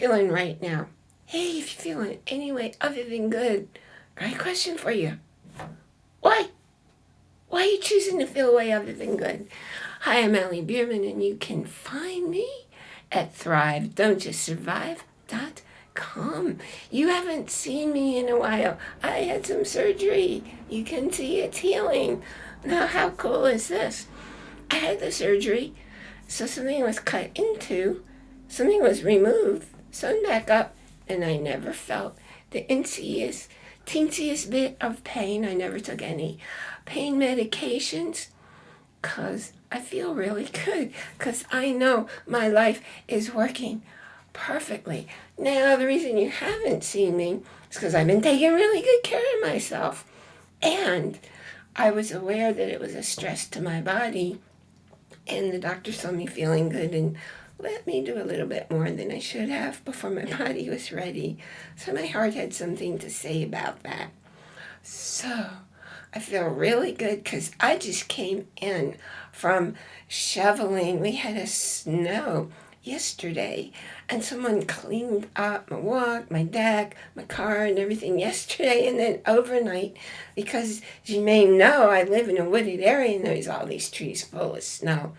feeling right now? Hey, if you're feeling any way other than good, a question for you. Why? Why are you choosing to feel a way other than good? Hi, I'm Allie Bierman, and you can find me at thrive.don't-just-survive.com. You haven't seen me in a while. I had some surgery. You can see it's healing. Now, how cool is this? I had the surgery, so something was cut into, something was removed, sewn back up, and I never felt the insiest, teensiest bit of pain. I never took any pain medications because I feel really good because I know my life is working perfectly. Now, the reason you haven't seen me is because I've been taking really good care of myself. And I was aware that it was a stress to my body. And the doctor saw me feeling good and let me do a little bit more than I should have before my body was ready. So my heart had something to say about that. So I feel really good because I just came in from shoveling. We had a snow yesterday and someone cleaned up my walk, my deck, my car and everything yesterday and then overnight because you may know I live in a wooded area and there's all these trees full of snow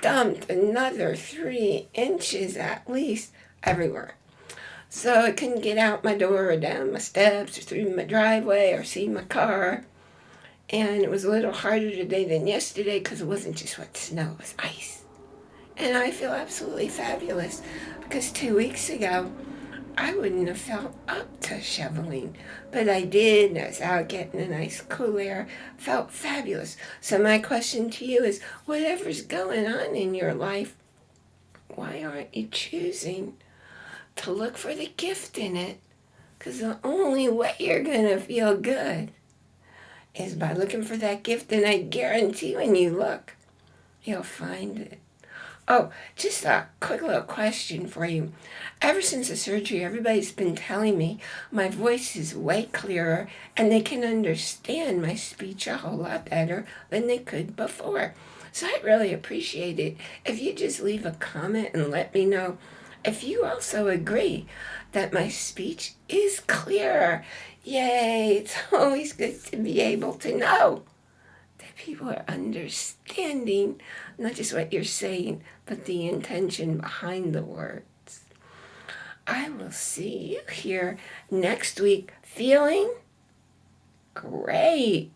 dumped another three inches at least everywhere. So I couldn't get out my door or down my steps or through my driveway or see my car. And it was a little harder today than yesterday because it wasn't just wet snow, it was ice. And I feel absolutely fabulous because two weeks ago, I wouldn't have felt up to shoveling, but I did. and I was out getting a nice cool air, felt fabulous. So my question to you is, whatever's going on in your life, why aren't you choosing to look for the gift in it? Because the only way you're going to feel good is by looking for that gift, and I guarantee when you look, you'll find it. Oh, just a quick little question for you. Ever since the surgery, everybody's been telling me my voice is way clearer and they can understand my speech a whole lot better than they could before. So I really appreciate it if you just leave a comment and let me know if you also agree that my speech is clearer. Yay, it's always good to be able to know people are understanding not just what you're saying, but the intention behind the words. I will see you here next week feeling great.